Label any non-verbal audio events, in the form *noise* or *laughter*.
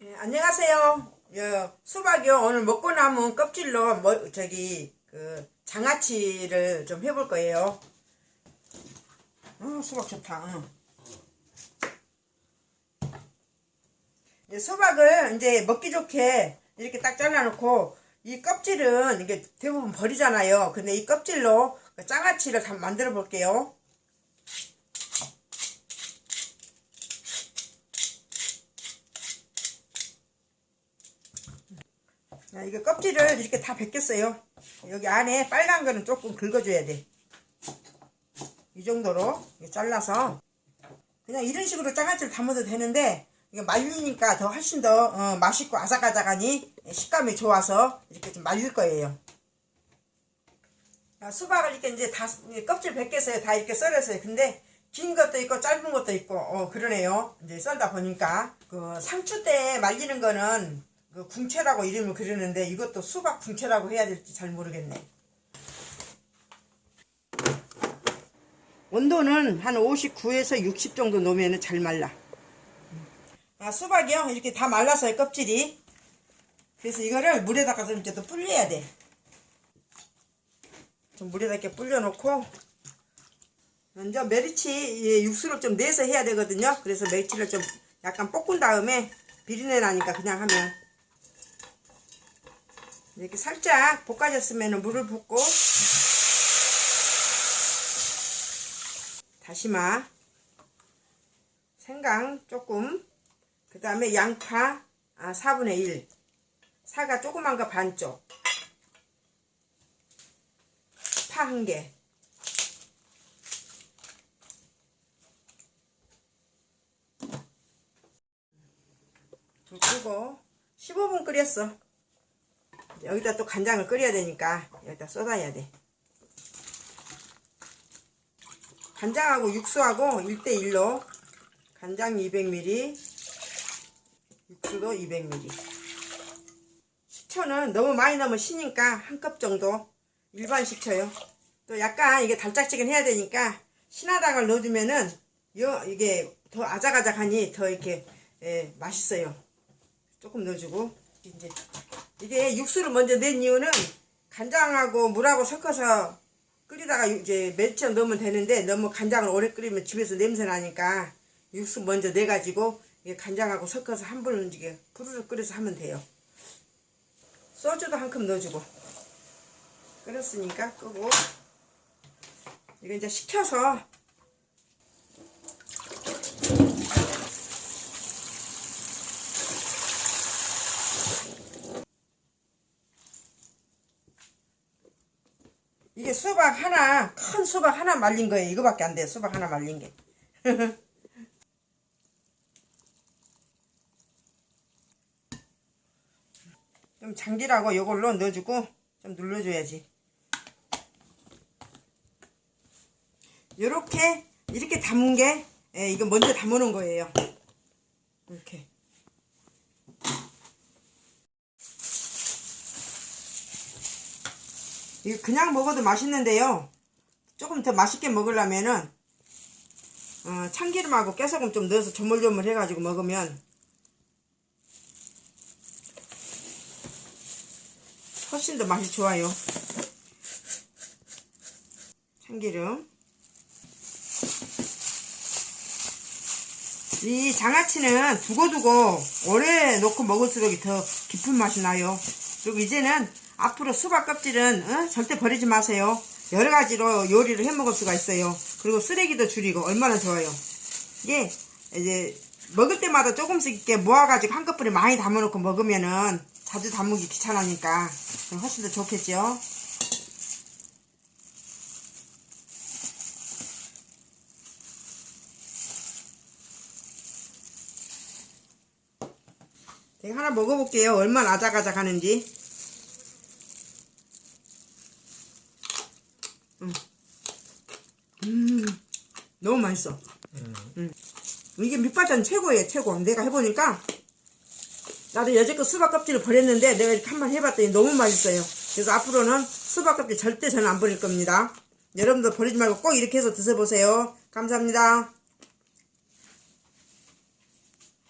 예, 안녕하세요. 예, 수박이요. 오늘 먹고 남은 껍질로 뭐, 저기 그 장아찌를 좀 해볼 거예요. 어, 수박 좋다. 응. 이제 수박을 이제 먹기 좋게 이렇게 딱 잘라놓고 이 껍질은 이게 대부분 버리잖아요. 근데 이 껍질로 그 장아찌를 다 만들어 볼게요. 자, 이거 껍질을 이렇게 다 벗겼어요. 여기 안에 빨간 거는 조금 긁어줘야 돼. 이 정도로 잘라서 그냥 이런 식으로 장아찌를 담아도 되는데 이게 말리니까 더 훨씬 더 어, 맛있고 아삭아삭하니 식감이 좋아서 이렇게 좀 말릴 거예요. 자, 수박을 이렇게 이제 다 껍질 벗겨서요. 다 이렇게 썰었어요. 근데 긴 것도 있고 짧은 것도 있고 어 그러네요. 이제 썰다 보니까 그 상추 때 말리는 거는 그 궁채라고 이름을 그러는데 이것도 수박 궁채라고 해야 될지 잘 모르겠네. 온도는 한 59에서 60 정도 놓으면 잘 말라. 아, 수박이요. 이렇게 다 말랐어요, 껍질이. 그래서 이거를 물에다가 좀 이제 또 불려야 돼. 좀 물에다 이렇게 불려놓고, 먼저 메리치 예, 육수를 좀 내서 해야 되거든요. 그래서 메리치를 좀 약간 볶은 다음에 비린내 나니까 그냥 하면 이렇게 살짝 볶아졌으면 물을 붓고. 다시마. 생강 조금. 그 다음에 양파 아, 4분의 1 사과 조그만 거 반쪽. 파 한개. 불 끄고 15분 끓였어 여기다 또 간장을 끓여야 되니까 여기다 쏟아야 돼. 간장하고 육수하고 1대1로 간장 200ml 육수도 200ml 식초는 너무 많이 넣으면 시니까 한 컵 정도 일반 식초요. 또 약간 이게 달짝지근 해야 되니까 신화당을 넣어주면은 요 이게 더 아작아작하니 더 이렇게 예, 맛있어요. 조금 넣어주고 이제 이게 육수를 먼저 낸 이유는 간장하고 물하고 섞어서 끓이다가 이제 멸치를 넣으면 되는데 너무 간장을 오래 끓이면 집에서 냄새 나니까 육수 먼저 내가지고 간장하고 섞어서 한 번은 이게 부르르 끓여서 하면 돼요. 소주도 한 컵 넣어주고 끓였으니까 끄고 이거 이제 식혀서 이게 수박 하나 큰 수박 하나 말린 거예요. 이거밖에 안돼 수박 하나 말린 게. *laughs* 좀 장기라고 이걸로 넣어주고 좀 눌러줘야지. 요렇게 이렇게 담은 게 예, 이거 먼저 담아놓은 거예요. 이렇게 이거 그냥 먹어도 맛있는데요. 조금 더 맛있게 먹으려면은 어, 참기름하고 깨소금 좀 넣어서 조물조물 해가지고 먹으면 훨씬 더 맛이 좋아요. 참기름. 이 장아찌는 두고두고 오래 놓고 먹을수록 더 깊은 맛이 나요. 그리고 이제는 앞으로 수박 껍질은 어? 절대 버리지 마세요. 여러 가지로 요리를 해 먹을 수가 있어요. 그리고 쓰레기도 줄이고 얼마나 좋아요. 이게 이제 먹을 때마다 조금씩 이렇게 모아가지고 한꺼번에 많이 담아놓고 먹으면은 자주 담그기 귀찮으니까 훨씬 더 좋겠죠? 제가 하나 먹어볼게요. 얼마나 아작아작 하는지 음. 음. 너무 맛있어. 음. 이게 밑반찬 최고예요 최고. 내가 해보니까 나도 여태껏 수박 껍질을 버렸는데 내가 이렇게 한 번 해봤더니 너무 맛있어요. 그래서 앞으로는 수박 껍질 절대 저는 안 버릴 겁니다. 여러분도 버리지 말고 꼭 이렇게 해서 드셔보세요. 감사합니다